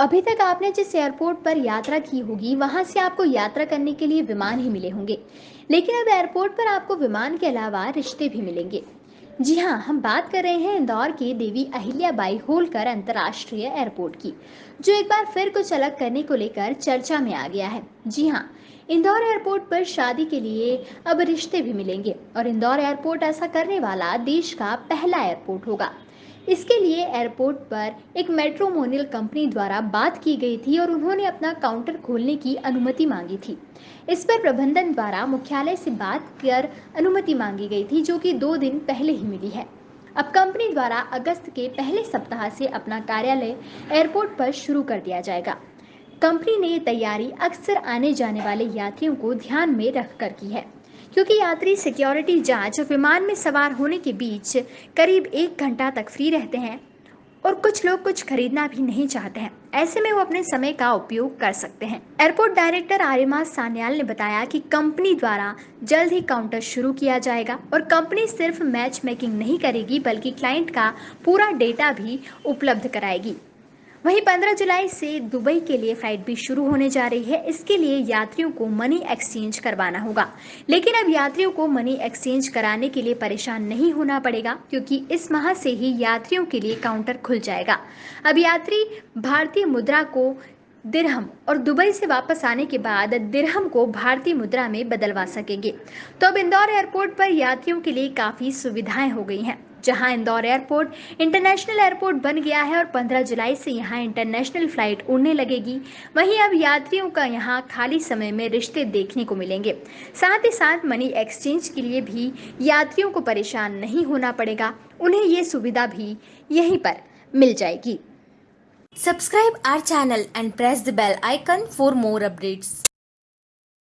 अभी तक आपने जिस एयरपोर्ट पर यात्रा की होगी, वहाँ से आपको यात्रा करने के लिए विमान ही मिले होंगे। लेकिन अब एयरपोर्ट पर आपको विमान के अलावा रिश्ते भी मिलेंगे। जी हाँ हम बात कर रहे हैं इंदौर के देवी अहिल्याबाई होलकर अंतर्राष्ट्रीय एयरपोर्ट की, जो एक बार फिर कुछ अलग करने को लेकर चर्चा में आ गया है। जी हाँ इंदौर एयरपोर्ट पर शादी के लिए अब रिश्ते भी मिलेंगे और इंदौर एयरपोर्ट ऐसा करने वाला देश का पहला एयरपोर्ट होगा। इसके लिए एयरपोर्ट पर एक मेट्रोमोनियल कंपनी द्वारा बात की गई थी और उन्होंने अपना काउंटर खोलने की अनुमति मांगी थी। इस पर प्रबंधन द्वारा मुख्यालय से बात कर अनुमति मांगी गई थी, जो कि दो दिन पहले ही मिली है। अब कंपनी द्वारा अगस्त के पहले सप्ताह से अपना कार्यालय एयरपोर्ट पर शुरू कर दिया जाएगा। कंपनी ने ये तैयारी अक्सर आने जाने वाले यात्रियों को ध्यान में रखकर की है। क्योंकि यात्री सिक्योरिटी जाँच विमान में सवार होने के बीच करीब एक घंटा तक फ्री रहते हैं और कुछ लोग कुछ खरीदना भी नहीं चाहते हैं। ऐसे में वो अपने समय का उपयोग कर सकते हैं। एयरपोर्ट डायरेक्टर आर्यमा सान्याल ने बताया कि कंपनी द्वारा जल्द ही काउंटर शुरू किया जाएगा और कंपनी सिर्फ़ मैच मेकिंग नहीं करेगी, बल्कि क्लाइंट का पूरा डेटा भी उपलब्ध कराएगी। वहीं 15 जुलाई से दुबई के लिए फ़्लाइट भी शुरू होने जा रही है। इसके लिए यात्रियों को मनी एक्सचेंज करवाना होगा। लेकिन अब यात्रियों को मनी एक्सचेंज कराने के लिए परेशान नहीं होना पड़ेगा, क्योंकि इस माह से ही यात्रियों के लिए काउंटर खुल जाएगा। अब यात्री भारतीय मुद्रा को दिरहम और दुबई से वापस आने के बाद दिरहम को भारतीय मुद्रा में बदलवा सकेंगे। तो अब इंदौर एयरपोर्ट पर यात्रियों के लिए काफ़ी सुविधाएँ हो गई हैं। जहाँ इंदौर एयरपोर्ट इंटरनेशनल एयरपोर्ट बन गया है और 15 जुलाई से यहाँ इंटरनेशनल फ़्लाइट उड़ने लगेगी। वहीं अब यात्रियों का यहाँ खाली समय में रिश्ते देखने को मिलेंगे। साथ ही साथ मनी एक्सचेंज के लिए भी यात्रियों को परेशान नहीं होना पड़ेगा। उन्हें ये सुविधा भी यहीं पर मिल जाएगी। Subscribe our channel and press the bell icon for more updates.